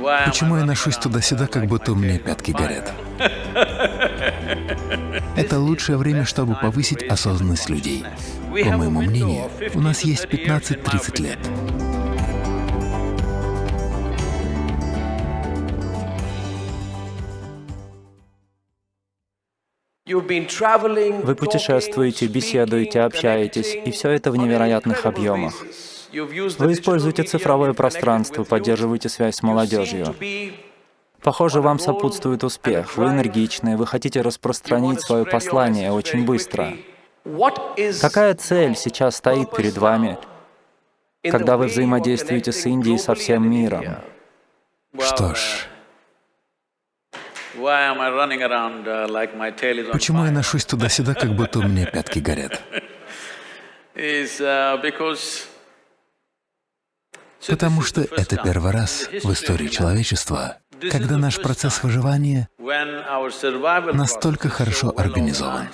Почему я ношусь туда-сюда, как будто у меня пятки горят? Это лучшее время, чтобы повысить осознанность людей. По моему мнению, у нас есть 15-30 лет. Вы путешествуете, беседуете, общаетесь, и все это в невероятных объемах. Вы используете цифровое пространство, поддерживаете связь с молодежью. Похоже, вам сопутствует успех, вы энергичны, вы хотите распространить свое послание очень быстро. Какая цель сейчас стоит перед вами, когда вы взаимодействуете с Индией со всем миром? Что ж, почему я ношусь туда-сюда, как будто у меня пятки горят? Потому что это первый раз в истории человечества, когда наш процесс выживания настолько хорошо организован.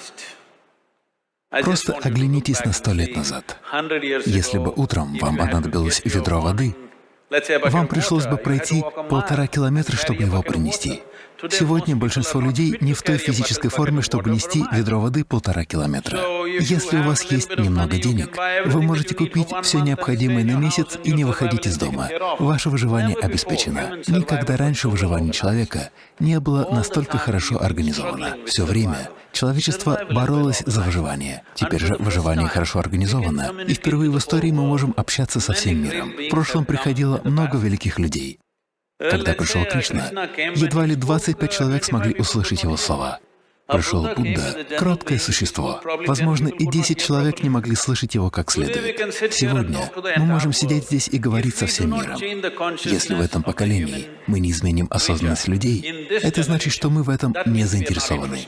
Просто оглянитесь на сто лет назад. Если бы утром вам понадобилось ведро воды, вам пришлось бы пройти полтора километра, чтобы его принести. Сегодня большинство людей не в той физической форме, чтобы нести ведро воды полтора километра. Если у вас есть немного денег, вы можете купить все необходимое на месяц и не выходить из дома. Ваше выживание обеспечено. Никогда раньше выживание человека не было настолько хорошо организовано. Все время человечество боролось за выживание. Теперь же выживание хорошо организовано, и впервые в истории мы можем общаться со всем миром. В прошлом приходило много великих людей. Когда пришел Кришна, едва ли 25 человек смогли услышать его слова. Пришел Будда — кроткое существо. Возможно, и 10 человек не могли слышать его как следует. Сегодня мы можем сидеть здесь и говорить со всем миром. Если в этом поколении мы не изменим осознанность людей, это значит, что мы в этом не заинтересованы.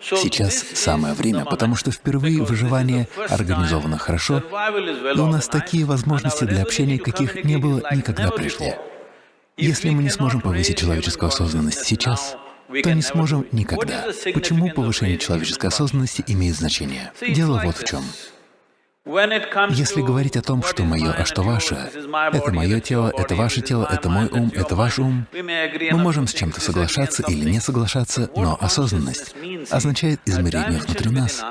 Сейчас самое время, потому что впервые выживание организовано хорошо, и у нас такие возможности для общения, каких не было никогда прежде. Если мы не сможем повысить человеческую осознанность сейчас, то не сможем никогда. Почему повышение человеческой осознанности имеет значение? Дело вот в чем. Если говорить о том, что мое, а что ваше, это мое тело, это ваше тело, это мой ум, это ваш ум, мы можем с чем-то соглашаться или не соглашаться, но осознанность означает измерение внутри нас,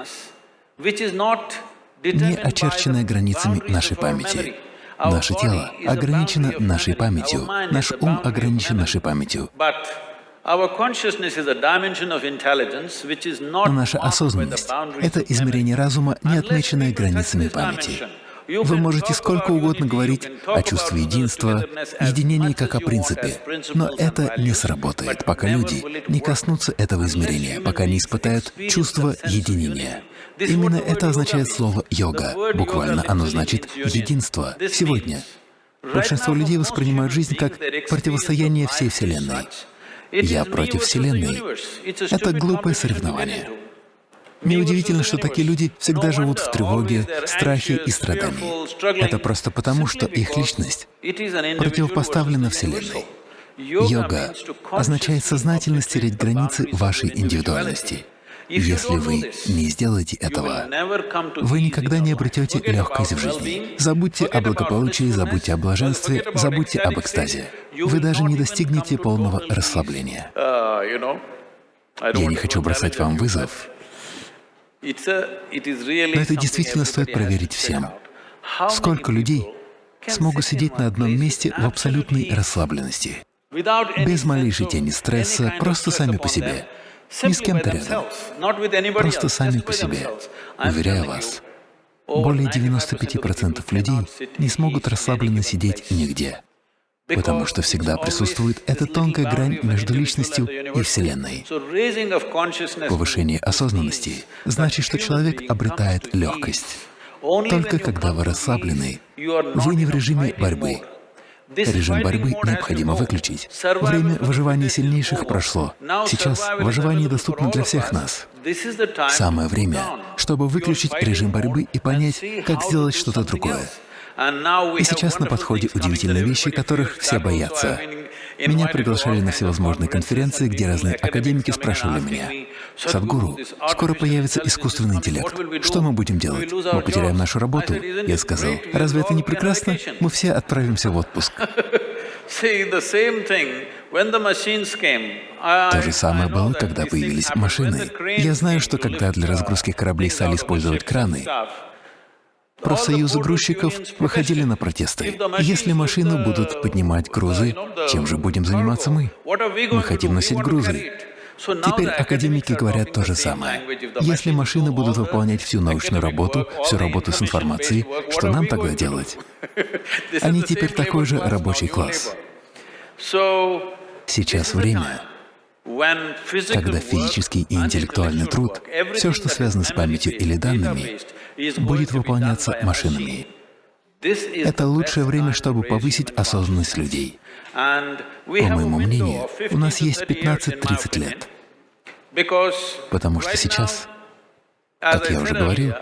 не очерченное границами нашей памяти. Наше тело ограничено нашей памятью, наш ум ограничен нашей памятью. Но наша осознанность — это измерение разума, не отмеченное границами памяти. Вы можете сколько угодно говорить о чувстве единства, единении как о принципе, но это не сработает, пока люди не коснутся этого измерения, пока не испытают чувство единения. Именно это означает слово «йога». Буквально оно значит «единство» сегодня. Большинство людей воспринимают жизнь как противостояние всей Вселенной. «Я против Вселенной» — это глупое соревнование. Неудивительно, что такие люди всегда живут в тревоге, страхе и страдании. Это просто потому, что их личность противопоставлена Вселенной. Йога означает сознательно стереть границы вашей индивидуальности. Если вы не сделаете этого, вы никогда не обретете легкость в жизни. Забудьте о благополучии, забудьте о блаженстве, забудьте об экстазе. Вы даже не достигнете полного расслабления. Я не хочу бросать вам вызов, но это действительно стоит проверить всем. Сколько людей смогут сидеть на одном месте в абсолютной расслабленности, без малейшей тени стресса, просто сами по себе, не с кем-то рядом, просто сами по себе. Уверяю вас, более 95% людей не смогут расслабленно сидеть нигде потому что всегда присутствует эта тонкая грань между личностью и Вселенной. Повышение осознанности значит, что человек обретает легкость. Только когда вы расслаблены, вы не в режиме борьбы. Режим борьбы необходимо выключить. Время выживания сильнейших прошло. Сейчас выживание доступно для всех нас. Самое время, чтобы выключить режим борьбы и понять, как сделать что-то другое. И сейчас на подходе удивительные вещи, которых все боятся. Меня приглашали на всевозможные конференции, где разные академики спрашивали меня, «Садхгуру, скоро появится искусственный интеллект. Что мы будем делать? Мы потеряем нашу работу?» Я сказал, «Разве это не прекрасно? Мы все отправимся в отпуск». То же самое было, когда появились машины. Я знаю, что когда для разгрузки кораблей стали использовать краны, профсоюзы грузчиков выходили на протесты. Если машины будут поднимать грузы, чем же будем заниматься мы? Мы хотим носить грузы. Теперь академики говорят то же самое. Если машины будут выполнять всю научную работу, всю работу с информацией, что нам тогда делать? Они теперь такой же рабочий класс. Сейчас время, когда физический и интеллектуальный труд, все, что связано с памятью или данными, будет выполняться машинами. Это лучшее время, чтобы повысить осознанность людей. По моему мнению, у нас есть 15-30 лет, потому что сейчас, как я уже говорил,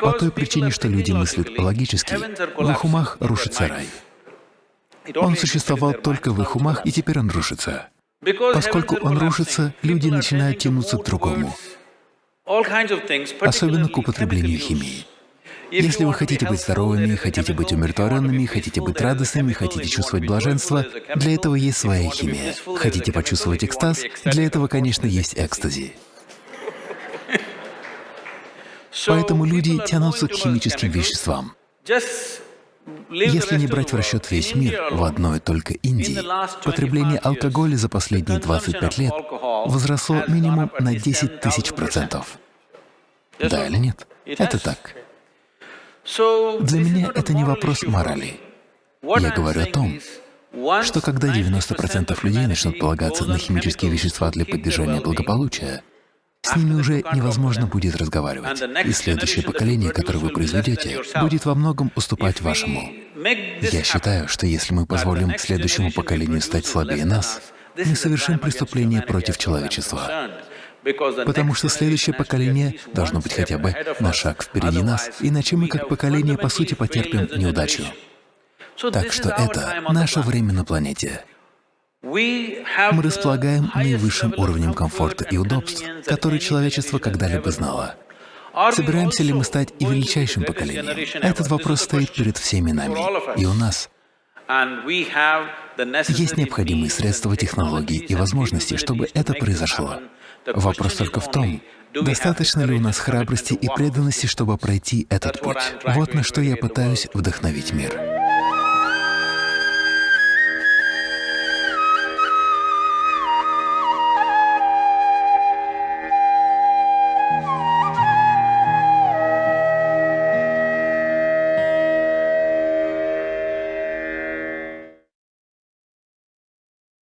по той причине, что люди мыслят логически, в их умах рушится рай. Он существовал только в их умах, и теперь он рушится. Поскольку он рушится, люди начинают тянуться к другому, особенно к употреблению химии. Если вы хотите быть здоровыми, хотите быть умиротворенными, хотите быть радостными, хотите чувствовать блаженство, для этого есть своя химия. Хотите почувствовать экстаз, для этого, конечно, есть экстази. Поэтому люди тянутся к химическим веществам. Если не брать в расчет весь мир, в одной только Индии потребление алкоголя за последние 25 лет возросло минимум на 10 тысяч процентов. Да или нет? Это так. Для меня это не вопрос морали. Я говорю о том, что когда 90% людей начнут полагаться на химические вещества для поддержания благополучия, с ними уже невозможно будет разговаривать. И следующее поколение, которое вы произведете, будет во многом уступать вашему. Я считаю, что если мы позволим следующему поколению стать слабее нас, мы совершим преступление против человечества. Потому что следующее поколение должно быть хотя бы на шаг впереди нас, иначе мы как поколение по сути потерпим неудачу. Так что это наше время на планете. Мы располагаем наивысшим уровнем комфорта и удобств, который человечество когда-либо знало. Собираемся ли мы стать и величайшим поколением? Этот вопрос стоит перед всеми нами, и у нас есть необходимые средства, технологии и возможности, чтобы это произошло. Вопрос только в том, достаточно ли у нас храбрости и преданности, чтобы пройти этот путь. Вот на что я пытаюсь вдохновить мир.